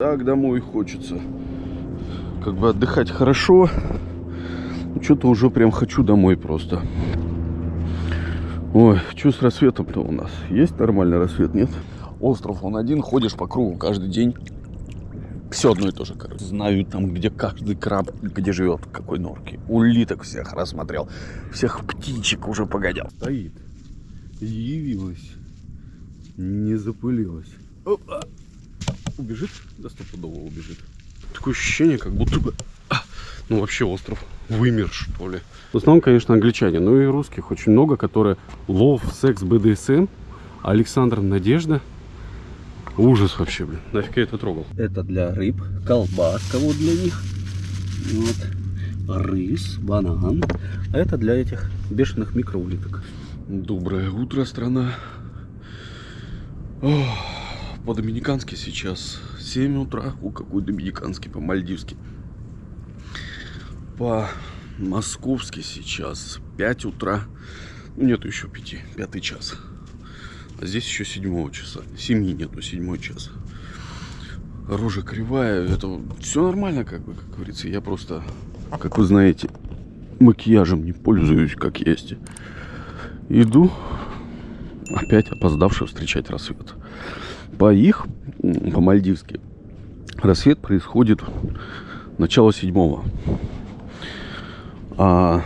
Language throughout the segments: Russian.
Так домой хочется. Как бы отдыхать хорошо. Что-то уже прям хочу домой просто. Ой, что с рассветом-то у нас? Есть нормальный рассвет, нет? Остров он один, ходишь по кругу каждый день. Все одно и то же, короче. Знаю там, где каждый краб, где живет, какой норке. Улиток всех рассмотрел. Всех птичек уже погонял. Стоит. Явилась. Не запылилась. Опа. Убежит? Да стопудово убежит. Такое ощущение, как будто бы... а, Ну, вообще остров вымер, что ли. В основном, конечно, англичане. Ну и русских очень много, которые лов, секс, БДСМ. Александр Надежда. Ужас вообще, блин. Нафиг я это трогал. Это для рыб, колбаска вот для них. Вот. Рис, банан. А это для этих бешеных микроулиток. Доброе утро, страна. Ох, По-доминикански сейчас 7 утра. У какой доминиканский? По-мальдивски. По-московски сейчас 5 утра. Ну, нету еще 5. Пятый час. А здесь еще 7 часа. 7 нету, 7 час. Рожа кривая. Это все нормально, как бы, как говорится. Я просто, как вы знаете, макияжем не пользуюсь, как есть. Иду опять опоздавший встречать рассвет. По их, по-мальдивски, рассвет происходит начало седьмого. А,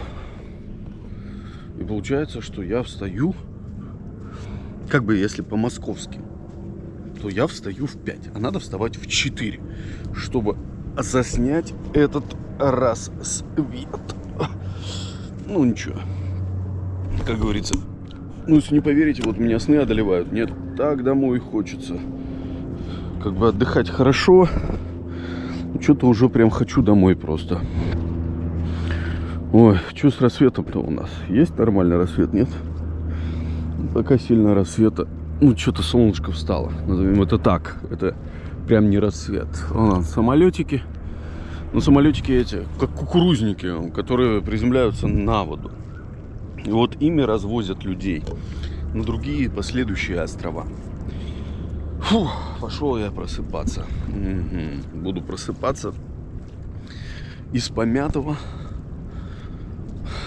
и получается, что я встаю, как бы если по-московски, то я встаю в 5, а надо вставать в 4, чтобы заснять этот рассвет. Ну ничего, как говорится, ну, если не поверите, вот меня сны одолевают. Нет, так домой хочется. Как бы отдыхать хорошо. Что-то уже прям хочу домой просто. Ой, что с рассветом-то у нас? Есть нормальный рассвет, нет? Пока сильно рассвета. Ну, что-то солнышко встало. Назовем это так. Это прям не рассвет. Вон, самолетики. Ну, самолетики эти, как кукурузники, которые приземляются на воду. И вот ими развозят людей на другие последующие острова. Фу, пошел я просыпаться. Угу. Буду просыпаться из помятого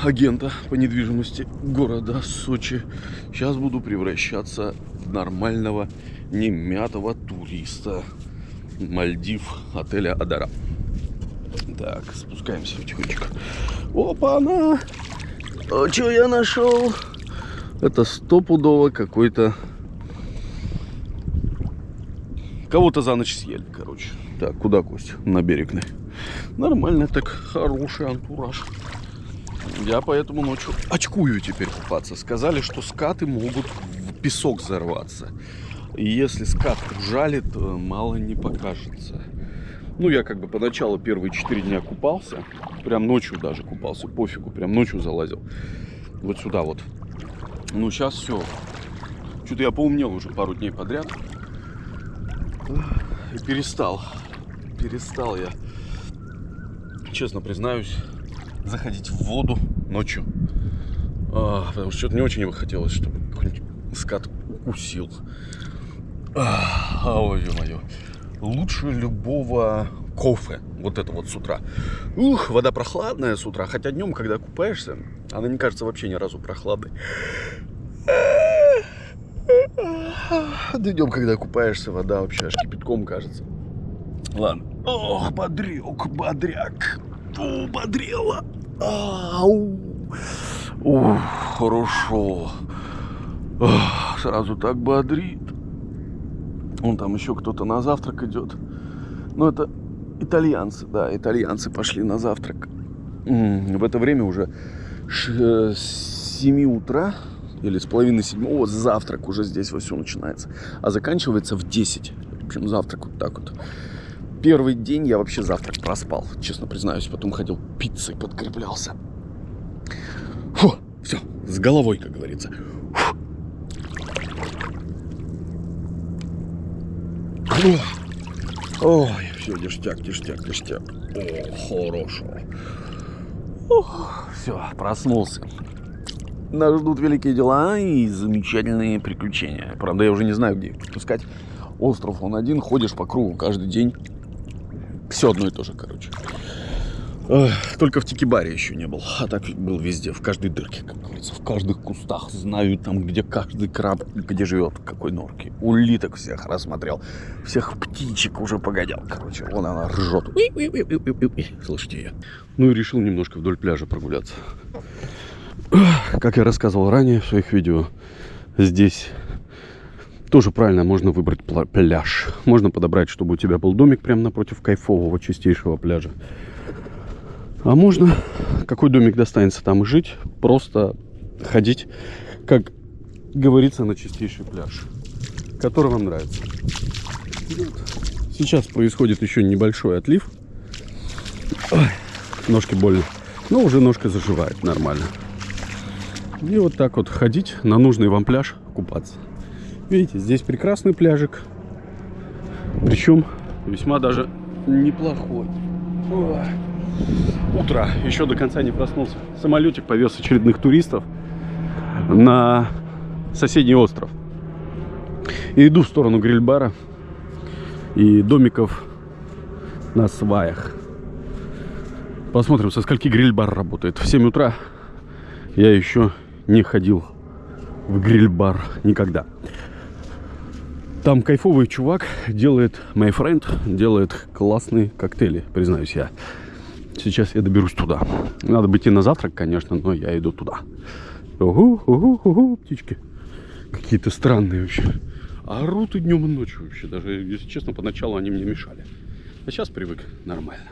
агента по недвижимости города Сочи. Сейчас буду превращаться в нормального немятого туриста Мальдив отеля Адара. Так, спускаемся потихонечку. Опа-на! А что я нашел? Это стопудово какой-то... Кого-то за ночь съели, короче. Так, куда, Кость? На берег. Нормально так, хороший антураж. Я поэтому ночью очкую теперь купаться. Сказали, что скаты могут в песок взорваться. И если скат ужалит, мало не покажется. Ну, я как бы поначалу первые 4 дня купался. Прям ночью даже купался. Пофигу, прям ночью залазил. Вот сюда вот. Ну, сейчас все. Что-то я поумнел уже пару дней подряд. И перестал. Перестал я, честно признаюсь, заходить в воду ночью. А, потому что что-то не очень бы хотелось, чтобы какой-нибудь скат укусил. А, ой, ё-моё лучше любого кофе. Вот это вот с утра. Ух, вода прохладная с утра. Хотя днем, когда купаешься, она не кажется вообще ни разу прохладной. Днем, когда купаешься, вода вообще аж кипятком кажется. Ладно. Ох, бодрюк, бодряк. О, бодрела. Ау. Ух, хорошо. Ох, сразу так бодрит. Вон там еще кто-то на завтрак идет. Ну, это итальянцы, да, итальянцы пошли на завтрак. В это время уже с 7 утра или с половины седьмого завтрак уже здесь во все начинается. А заканчивается в 10. В общем, завтрак вот так вот. Первый день я вообще завтрак проспал, честно признаюсь. Потом ходил пиццей, подкреплялся. Фу, все, с головой, как говорится. Фу. Ой, все, ништяк, ништяк, ништяк. О, хорошо. Ох, все, проснулся. Нас ждут великие дела и замечательные приключения. Правда, я уже не знаю, где их искать. Остров он один, ходишь по кругу каждый день. Все одно и то же, короче. Только в Тикибаре еще не был. А так был везде, в каждой дырке, как говорится. В каждых кустах. Знаю там, где каждый краб, где живет, какой норке. Улиток всех рассмотрел. Всех птичек уже погонял. Короче, вон она ржет. Слышите ее? Ну и решил немножко вдоль пляжа прогуляться. Как я рассказывал ранее в своих видео, здесь тоже правильно можно выбрать пляж. Можно подобрать, чтобы у тебя был домик прямо напротив кайфового чистейшего пляжа. А можно, какой домик достанется там жить, просто ходить, как говорится, на чистейший пляж, который вам нравится. Сейчас происходит еще небольшой отлив. Ой, ножки больно. Но уже ножка заживает нормально. И вот так вот ходить на нужный вам пляж купаться. Видите, здесь прекрасный пляжик. Причем весьма даже неплохой. Ой. Утро. Еще до конца не проснулся. Самолетик повез очередных туристов на соседний остров. И иду в сторону гриль-бара и домиков на сваях. Посмотрим, со скольки гриль-бар работает. В 7 утра я еще не ходил в гриль-бар никогда. Там кайфовый чувак делает, my friend, делает классные коктейли, признаюсь я. Сейчас я доберусь туда. Надо бы идти на завтрак, конечно, но я иду туда. Угу, угу, угу, птички. Какие-то странные вообще. Орут и днем, и ночью вообще. Даже, если честно, поначалу они мне мешали. А сейчас привык нормально.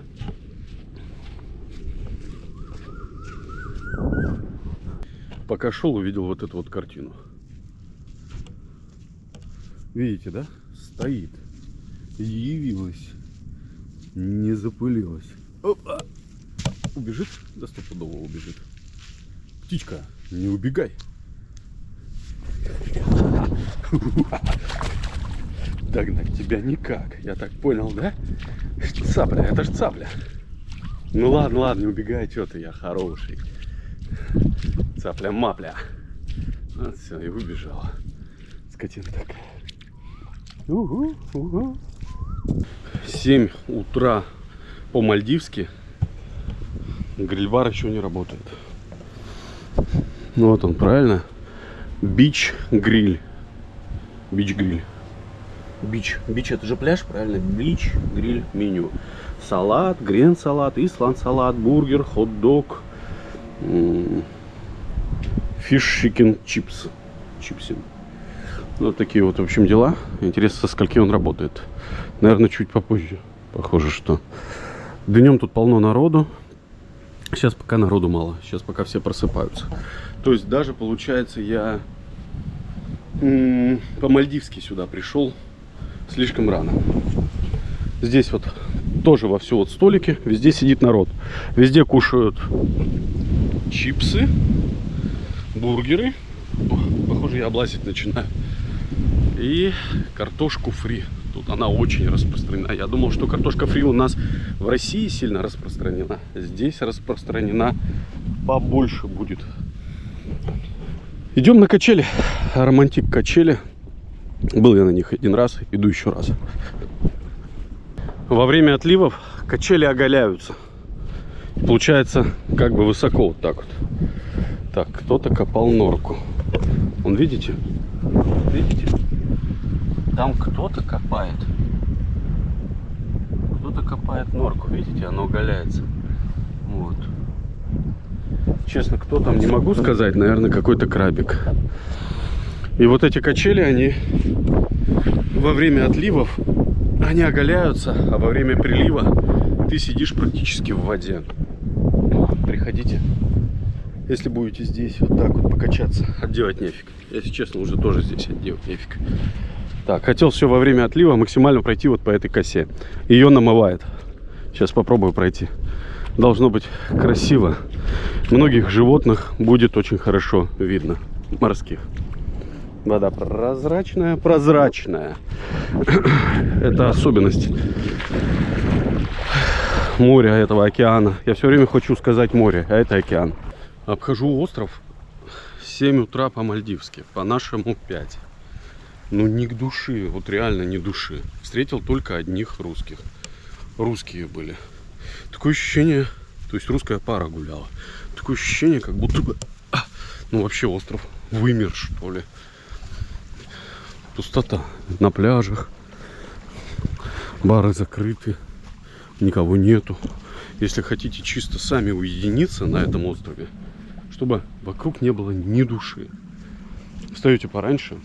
Пока шел, увидел вот эту вот картину. Видите, да? Стоит. Явилась. Не запылилась. Опа. Убежит? Да стопудово убежит. Птичка, не убегай. Догнать тебя никак. Я так понял, да? Цапля, это ж цапля. Ну ладно, ладно, не убегай, что ты, я хороший. Цапля-мапля. Вот все, и убежала. Скотина такая. Угу, угу. 7 утра по-мальдивски. Гриль-бар еще не работает. Ну вот он, правильно? Beach Grill. Beach Grill. Beach. Beach это же пляж, правильно? Beach, grill, menu. Salad, green salad, island salad, burger, hot dog, fish chicken chips. Чипсы. Вот такие вот, в общем, дела. Интересно, со скольки он работает. Наверное, чуть попозже. Похоже, что днем тут полно народу. Сейчас пока народу мало. Сейчас пока все просыпаются. То есть даже, получается, я по-мальдивски сюда пришел слишком рано. Здесь вот тоже во все вот столики. Везде сидит народ. Везде кушают чипсы, бургеры. Похоже, я облазить начинаю. И картошку фри. Тут она очень распространена. Я думал, что картошка фри у нас в России сильно распространена. Здесь распространена побольше будет. Идем на качели. Романтик качели. Был я на них один раз, иду еще раз. Во время отливов качели оголяются. Получается, как бы высоко вот так вот. Так, кто-то копал норку. Вон, видите? Видите? Там кто-то копает. Кто-то копает норку, видите, оно оголяется. Вот. Честно, кто там, не могу сказать, наверное, какой-то крабик. И вот эти качели, они во время отливов, они оголяются, а во время прилива ты сидишь практически в воде. Приходите, если будете здесь вот так вот покачаться, отделать нефиг. Если честно, уже тоже здесь отделать нефиг. Так, хотел все во время отлива максимально пройти вот по этой косе. Ее намывает. Сейчас попробую пройти. Должно быть красиво. Многих животных будет очень хорошо видно. Морских. Вода прозрачная, прозрачная. Это особенность моря этого океана. Я все время хочу сказать море, а это океан. Обхожу остров 7 утра по-мальдивски, по-нашему 5. Ну, ни к души, вот реально ни души. Встретил только одних русских. русские были. Такое ощущение, то есть русская пара гуляла. Такое ощущение, как будто бы, а, ну вообще остров вымер, что ли. Пустота на пляжах. Бары закрыты. Никого нету. Если хотите чисто сами уединиться на этом острове, чтобы вокруг не было ни души. Встаете пораньше,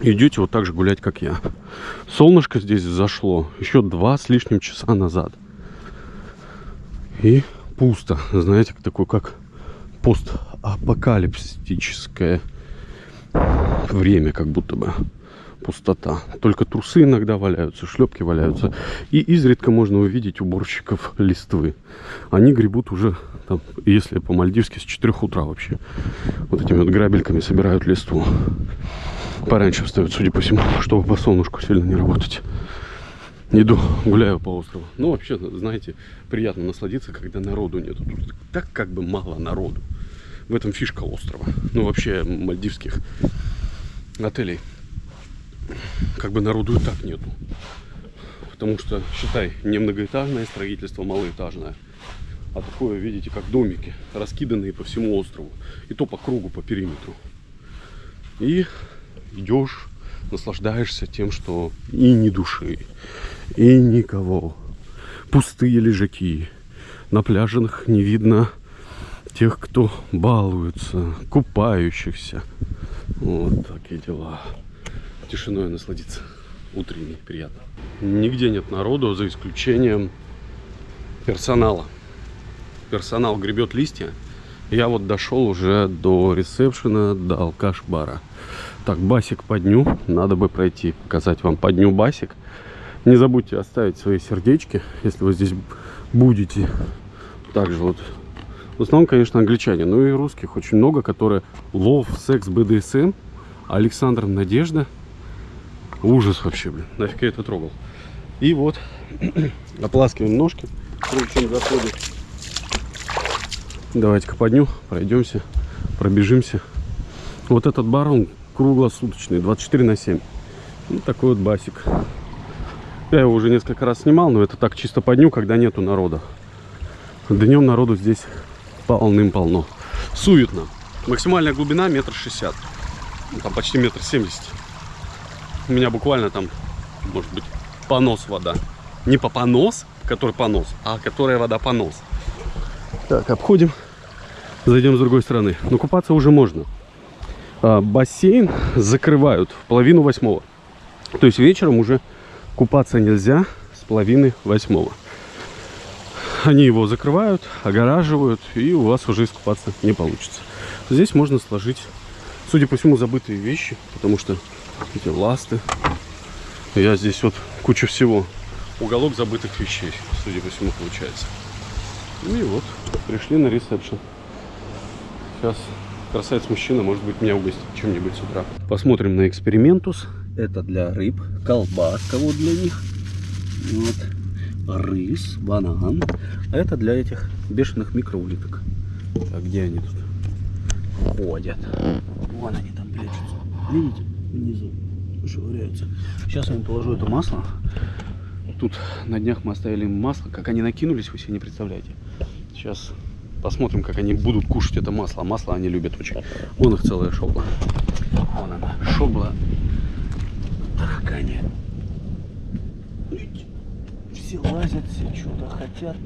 идете вот так же гулять, как я. Солнышко здесь зашло еще два с лишним часа назад. И пусто, знаете, такое как постапокалипсическое время, как будто бы пустота. Только трусы иногда валяются, шлепки валяются. И изредка можно увидеть уборщиков листвы. Они гребут уже, там, если по-мальдивски, с 4 утра вообще. Вот этими вот грабельками собирают листву. Пораньше встают, судя по всему, чтобы по солнышку сильно не работать. Иду, гуляю по острову. Ну, вообще, знаете, приятно насладиться, когда народу нету. Тут так как бы мало народу. В этом фишка острова. Ну, вообще, мальдивских отелей. Как бы народу и так нету. Потому что, считай, не многоэтажное строительство, малоэтажное. А такое, видите, как домики, раскиданные по всему острову. И то по кругу, по периметру. И идешь, наслаждаешься тем, что и ни души, и никого. Пустые лежаки. На пляжах не видно тех, кто балуется, купающихся. Вот такие дела. Тишиной насладиться. Утренний, приятно. Нигде нет народу, за исключением персонала. Персонал гребет листья. Я вот дошел уже до ресепшена, до алкаш-бара. Так, басик по дню. Надо бы пройти, показать вам по дню басик. Не забудьте оставить свои сердечки, если вы здесь будете. Также вот. В основном, конечно, англичане, но и русских очень много, которые лов, секс, БДСМ. Александр Надежда. Ужас вообще, блин. Нафиг я это трогал. И вот, ополаскиваем ножки. Прежде чем заходит. Давайте-ка по дню пройдемся, пробежимся. Вот этот бар, он круглосуточный, 24 на 7. Вот такой вот басик. Я его уже несколько раз снимал, но это так чисто по дню, когда нету народа. Днем народу здесь полным-полно. Суетно. Максимальная глубина метр шестьдесят. Ну, там почти метр семьдесят. У меня буквально там, может быть, понос вода. Не по понос, который понос, а которая вода понос. Так, обходим. Зайдем с другой стороны. Но купаться уже можно а, бассейн закрывают в половину восьмого. То есть вечером уже купаться нельзя с половины восьмого. Они его закрывают, огораживают, и у вас уже искупаться не получится. Здесь можно сложить, судя по всему, забытые вещи, потому что эти ласты. Я здесь вот куча всего. Уголок забытых вещей, судя по всему, получается. Ну и вот, пришли на ресепшн. Сейчас красавец-мужчина, может быть, меня угостит чем-нибудь с утра. Посмотрим на экспериментус. Это для рыб, колбаска вот для них. Вот. Рис, банан. А это для этих бешеных микроулиток. А где они тут ходят? Вон они там прячутся. Видите? Внизу швыряются. Сейчас я им положу это масло. Тут на днях мы оставили масло. Как они накинулись, вы себе не представляете. Сейчас Посмотрим, как они будут кушать это масло. Масло они любят очень. Вон их целая шобла. Вон она, шобла. Таракани. Все лазят, все что-то хотят.